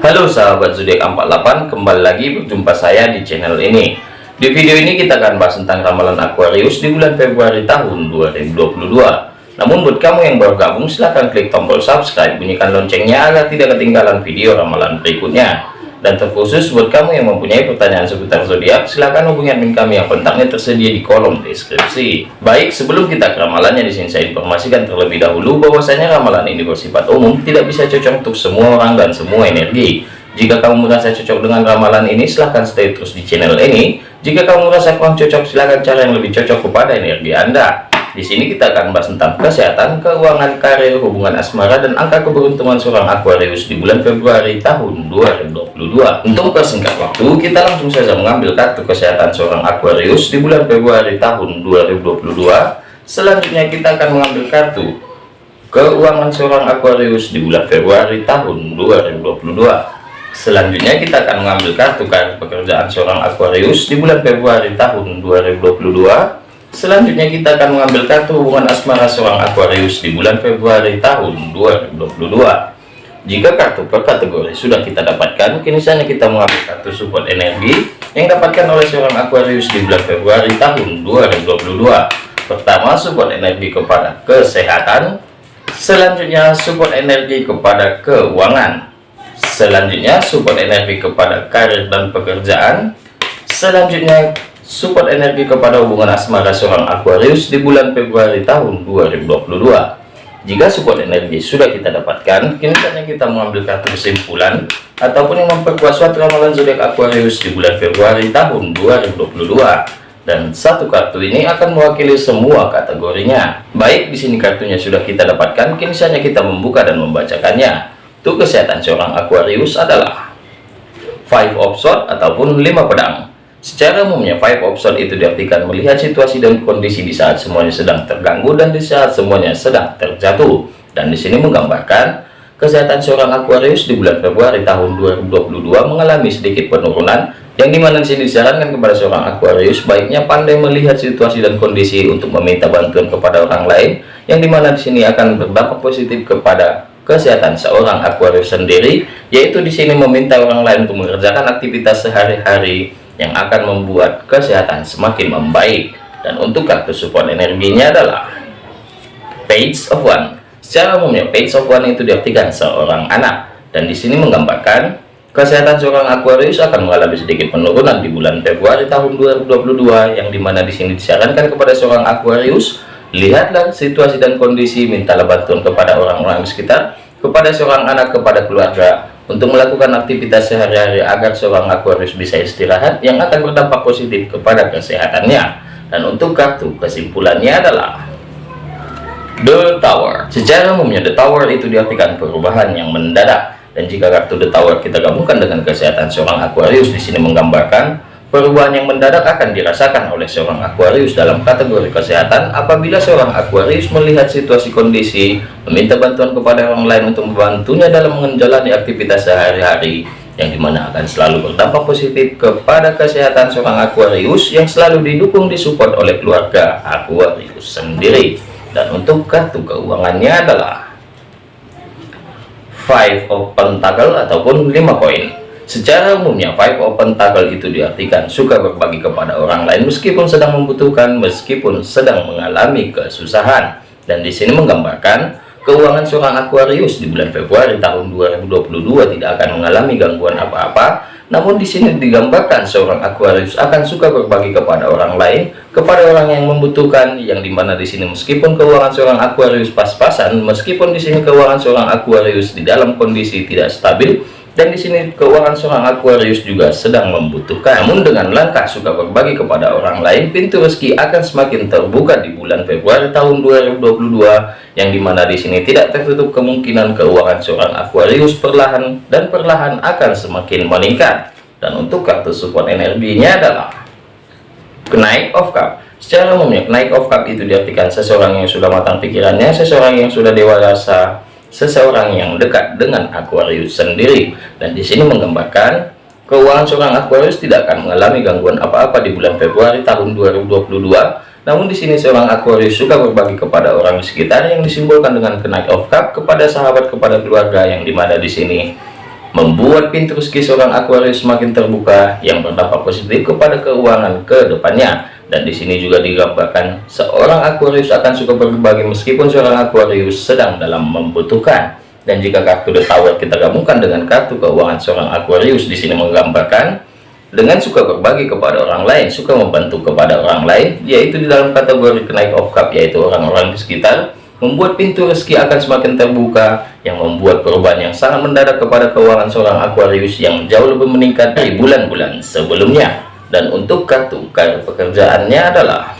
Halo sahabat zodiak 48, kembali lagi berjumpa saya di channel ini. Di video ini kita akan bahas tentang ramalan Aquarius di bulan Februari tahun 2022. Namun buat kamu yang baru gabung silahkan klik tombol subscribe, bunyikan loncengnya agar tidak ketinggalan video ramalan berikutnya. Dan terkhusus buat kamu yang mempunyai pertanyaan seputar zodiak, silakan hubungi admin kami yang kontaknya tersedia di kolom deskripsi. Baik, sebelum kita ke ramalannya di sini saya informasikan terlebih dahulu bahwasanya ramalan ini bersifat umum, tidak bisa cocok untuk semua orang dan semua energi. Jika kamu merasa cocok dengan ramalan ini, silahkan stay terus di channel ini. Jika kamu merasa kurang cocok, silahkan cari yang lebih cocok kepada energi Anda. Di sini kita akan bahas tentang kesehatan, keuangan, karir, hubungan asmara, dan angka keberuntungan seorang Aquarius di bulan Februari tahun 2022. Untuk persingkat waktu, kita langsung saja mengambil kartu kesehatan seorang Aquarius di bulan Februari tahun 2022. Selanjutnya kita akan mengambil kartu keuangan seorang Aquarius di bulan Februari tahun 2022. Selanjutnya kita akan mengambil kartu kartu pekerjaan seorang Aquarius di bulan Februari tahun 2022 Selanjutnya kita akan mengambil kartu hubungan asmara seorang Aquarius di bulan Februari tahun 2022. Jika kartu per kategori sudah kita dapatkan, kini saatnya kita mengambil kartu support energi yang dapatkan oleh seorang Aquarius di bulan Februari tahun 2022. Pertama, support energi kepada kesehatan. Selanjutnya, support energi kepada keuangan. Selanjutnya, support energi kepada karir dan pekerjaan. Selanjutnya, support energi kepada hubungan asmara seorang Aquarius di bulan Februari tahun 2022 jika support energi sudah kita dapatkan kini saatnya kita mengambil kartu kesimpulan ataupun yang memperkuat suatu ramalan zodiak Aquarius di bulan Februari tahun 2022 dan satu kartu ini akan mewakili semua kategorinya. Baik di sini kartunya sudah kita dapatkan kini saatnya kita membuka dan membacakannya. Untuk kesehatan seorang Aquarius adalah five of swords ataupun lima pedang Secara umumnya, five swords itu diartikan melihat situasi dan kondisi di saat semuanya sedang terganggu dan di saat semuanya sedang terjatuh. Dan di sini menggambarkan kesehatan seorang Aquarius di bulan Februari tahun 2022 mengalami sedikit penurunan yang di mana di sini disarankan kepada seorang Aquarius baiknya pandai melihat situasi dan kondisi untuk meminta bantuan kepada orang lain yang di mana di sini akan berdampak positif kepada kesehatan seorang Aquarius sendiri yaitu di sini meminta orang lain untuk mengerjakan aktivitas sehari-hari yang akan membuat kesehatan semakin membaik. Dan untuk kartu support energinya adalah page of one. Secara umumnya page of one itu diartikan seorang anak. Dan di sini menggambarkan kesehatan seorang Aquarius akan mengalami sedikit penurunan di bulan Februari tahun 2022 yang di mana di sini disarankan kepada seorang Aquarius lihatlah situasi dan kondisi mintalah bantuan kepada orang-orang sekitar kepada seorang anak kepada keluarga untuk melakukan aktivitas sehari-hari agar seorang Aquarius bisa istirahat yang akan berdampak positif kepada kesehatannya. Dan untuk kartu kesimpulannya adalah The Tower. Secara umumnya The Tower itu diartikan perubahan yang mendadak. Dan jika kartu The Tower kita gabungkan dengan kesehatan seorang Aquarius di sini menggambarkan Perubahan yang mendadak akan dirasakan oleh seorang Aquarius dalam kategori kesehatan apabila seorang Aquarius melihat situasi kondisi, meminta bantuan kepada orang lain untuk membantunya dalam menjalani aktivitas sehari-hari, yang di mana akan selalu berdampak positif kepada kesehatan seorang Aquarius yang selalu didukung disupport oleh keluarga Aquarius sendiri. Dan untuk kartu keuangannya adalah Five of Pentacle ataupun 5 koin. Secara umumnya, five open toggle itu diartikan suka berbagi kepada orang lain meskipun sedang membutuhkan, meskipun sedang mengalami kesusahan. Dan di sini menggambarkan keuangan seorang Aquarius di bulan Februari tahun 2022 tidak akan mengalami gangguan apa-apa. Namun di sini digambarkan seorang Aquarius akan suka berbagi kepada orang lain, kepada orang yang membutuhkan, yang di mana di sini meskipun keuangan seorang Aquarius pas-pasan, meskipun di sini keuangan seorang Aquarius di dalam kondisi tidak stabil, dan di sini keuangan seorang Aquarius juga sedang membutuhkan. Namun dengan langkah suka berbagi kepada orang lain, pintu rezeki akan semakin terbuka di bulan Februari tahun 2022 yang di mana di sini tidak tertutup kemungkinan keuangan seorang Aquarius perlahan dan perlahan akan semakin meningkat. Dan untuk kartu support energinya adalah kenaik of cup. Secara umumnya kenaik of cup itu diartikan seseorang yang sudah matang pikirannya, seseorang yang sudah dewasa seseorang yang dekat dengan Aquarius sendiri dan di sini menggambarkan keuangan seorang Aquarius tidak akan mengalami gangguan apa-apa di bulan Februari tahun 2022 namun di sini seorang Aquarius suka berbagi kepada orang di sekitar yang disimbolkan dengan kenaik of cup kepada sahabat kepada keluarga yang di mana di sini membuat pintu rezeki seorang Aquarius semakin terbuka yang berdampak positif kepada keuangan ke depannya. Dan di sini juga digambarkan seorang Aquarius akan suka berbagi meskipun seorang Aquarius sedang dalam membutuhkan. Dan jika kartu The Tower kita gabungkan dengan kartu keuangan seorang Aquarius di sini menggambarkan dengan suka berbagi kepada orang lain, suka membantu kepada orang lain, yaitu di dalam kategori kenaik of cup yaitu orang-orang di sekitar membuat pintu rezeki akan semakin terbuka yang membuat perubahan yang sangat mendadak kepada keuangan seorang Aquarius yang jauh lebih meningkat dari bulan-bulan sebelumnya dan untuk kartu karir pekerjaannya adalah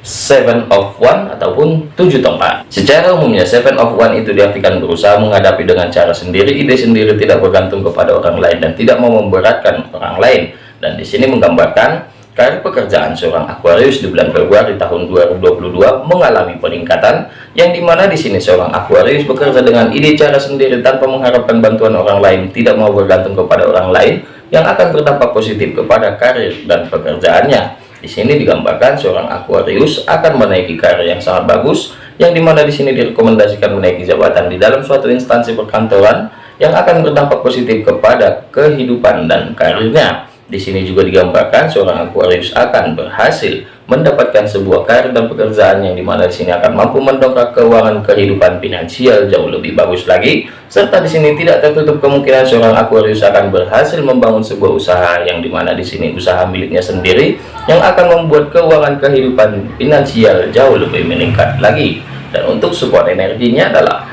seven of one ataupun tujuh tongkat. Secara umumnya seven of one itu diartikan berusaha menghadapi dengan cara sendiri ide sendiri tidak bergantung kepada orang lain dan tidak mau memberatkan orang lain. Dan di sini menggambarkan Karir pekerjaan seorang Aquarius di bulan Februari tahun 2022 mengalami peningkatan yang di mana di sini seorang Aquarius bekerja dengan ide cara sendiri tanpa mengharapkan bantuan orang lain, tidak mau bergantung kepada orang lain yang akan berdampak positif kepada karir dan pekerjaannya. Di sini digambarkan seorang Aquarius akan menaiki karir yang sangat bagus, yang di mana di sini direkomendasikan menaiki jabatan di dalam suatu instansi perkantoran yang akan berdampak positif kepada kehidupan dan karirnya. Di sini juga digambarkan seorang Aquarius akan berhasil mendapatkan sebuah karir dan pekerjaan yang di mana di sini akan mampu mendongkrak keuangan kehidupan finansial jauh lebih bagus lagi. Serta di sini tidak tertutup kemungkinan seorang Aquarius akan berhasil membangun sebuah usaha yang di mana di sini usaha miliknya sendiri yang akan membuat keuangan kehidupan finansial jauh lebih meningkat lagi. Dan untuk support energinya adalah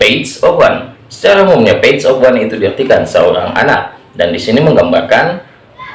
Page of One. Secara umumnya Page of One itu diartikan seorang anak dan di sini menggambarkan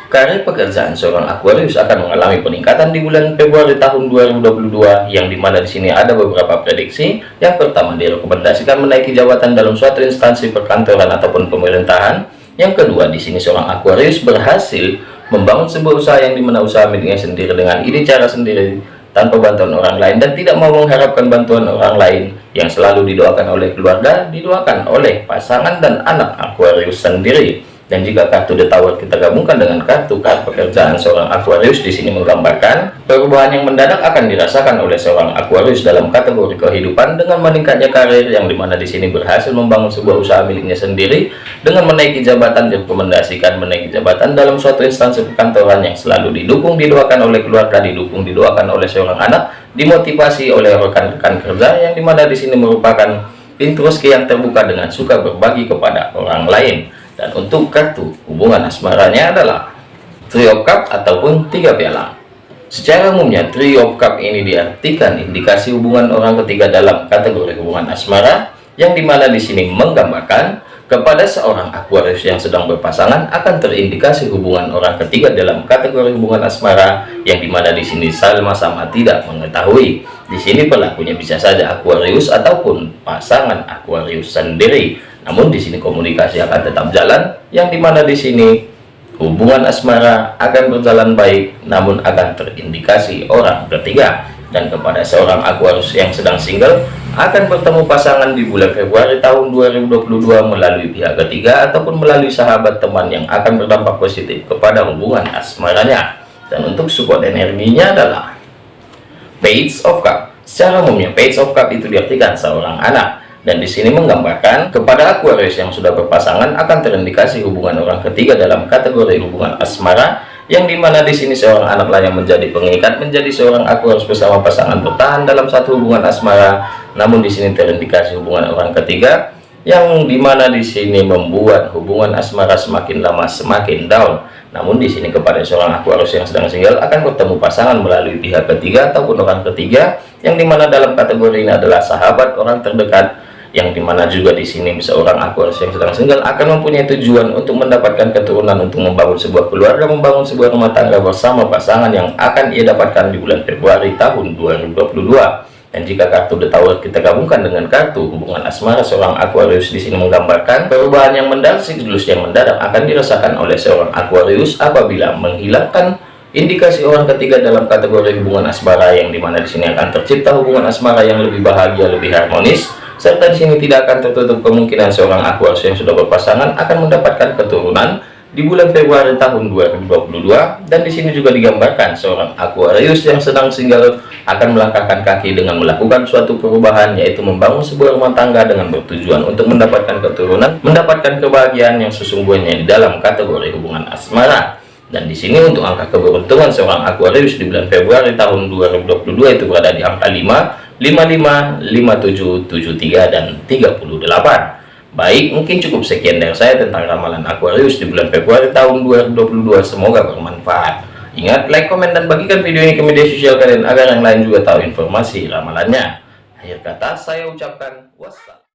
karir pekerjaan seorang Aquarius akan mengalami peningkatan di bulan Februari tahun 2022 yang di mana di sini ada beberapa prediksi. Yang pertama direkomendasikan menaiki jabatan dalam suatu instansi perkantoran ataupun pemerintahan. Yang kedua di sini seorang Aquarius berhasil membangun sebuah usaha yang di mana usaha miliknya sendiri dengan ide cara sendiri tanpa bantuan orang lain dan tidak mau mengharapkan bantuan orang lain. Yang selalu didoakan oleh keluarga didoakan oleh pasangan dan anak Aquarius sendiri dan jika kartu Tower kita gabungkan dengan kartu kartu pekerjaan seorang Aquarius di sini menggambarkan perubahan yang mendadak akan dirasakan oleh seorang Aquarius dalam kategori kehidupan dengan meningkatnya karir yang di mana di sini berhasil membangun sebuah usaha miliknya sendiri dengan menaiki jabatan direkomendasikan menaiki jabatan dalam suatu instansi perkantoran yang selalu didukung didoakan oleh keluarga didukung didoakan oleh seorang anak dimotivasi oleh rekan-rekan kerja yang di mana di sini merupakan pintu rezeki yang terbuka dengan suka berbagi kepada orang lain dan untuk kartu hubungan asmaranya adalah trio cup ataupun tiga piala. Secara umumnya trio cup ini diartikan indikasi hubungan orang ketiga dalam kategori hubungan asmara yang di mana di sini menggambarkan kepada seorang Aquarius yang sedang berpasangan akan terindikasi hubungan orang ketiga dalam kategori hubungan asmara yang di mana di sini sama-sama tidak mengetahui di sini pelakunya bisa saja Aquarius ataupun pasangan Aquarius sendiri. Namun di sini komunikasi akan tetap jalan yang di mana di sini hubungan asmara akan berjalan baik namun akan terindikasi orang ketiga dan kepada seorang Aquarius yang sedang single akan bertemu pasangan di bulan Februari tahun 2022 melalui pihak ketiga ataupun melalui sahabat teman yang akan berdampak positif kepada hubungan asmaranya. Dan untuk support energinya adalah Page of Cup secara umumnya Page of Cup itu diartikan seorang anak. Dan di sini menggambarkan kepada Aquarius yang sudah berpasangan akan terindikasi hubungan orang ketiga dalam kategori hubungan asmara yang di mana di sini seorang anaklah yang menjadi pengikat menjadi seorang Aquarius bersama pasangan bertahan dalam satu hubungan asmara. Namun di sini terindikasi hubungan orang ketiga yang di mana di sini membuat hubungan asmara semakin lama semakin down namun di sini kepada seorang Aquarius yang sedang single akan bertemu pasangan melalui pihak ketiga ataupun orang ketiga yang di mana dalam kategori ini adalah sahabat orang terdekat yang di mana juga di sini seorang Aquarius yang sedang single akan mempunyai tujuan untuk mendapatkan keturunan untuk membangun sebuah keluarga membangun sebuah rumah tangga bersama pasangan yang akan ia dapatkan di bulan Februari tahun 2022 dan jika kartu The Tower kita gabungkan dengan kartu hubungan asmara seorang Aquarius di sini menggambarkan perubahan yang mendadak siklus yang mendadak akan dirasakan oleh seorang Aquarius apabila menghilangkan indikasi orang ketiga dalam kategori hubungan asmara yang di mana di sini akan tercipta hubungan asmara yang lebih bahagia lebih harmonis serta di sini tidak akan tertutup kemungkinan seorang Aquarius yang sudah berpasangan akan mendapatkan keturunan di bulan Februari tahun 2022 dan di sini juga digambarkan seorang Aquarius yang sedang single akan melangkahkan kaki dengan melakukan suatu perubahan yaitu membangun sebuah rumah tangga dengan bertujuan untuk mendapatkan keturunan mendapatkan kebahagiaan yang sesungguhnya di dalam kategori hubungan asmara. Dan di sini untuk angka keberuntungan seorang Aquarius di bulan Februari tahun 2022 itu berada di angka 5 55 57 73 dan 38 Baik, mungkin cukup sekian dari saya tentang ramalan Aquarius di bulan Februari tahun 2022. Semoga bermanfaat. Ingat, like, komen, dan bagikan video ini ke media sosial kalian agar yang lain juga tahu informasi ramalannya. Akhir kata, saya ucapkan wassalam.